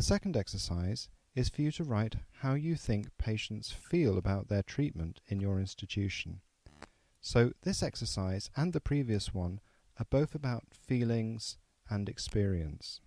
The second exercise is for you to write how you think patients feel about their treatment in your institution. So this exercise and the previous one are both about feelings and experience.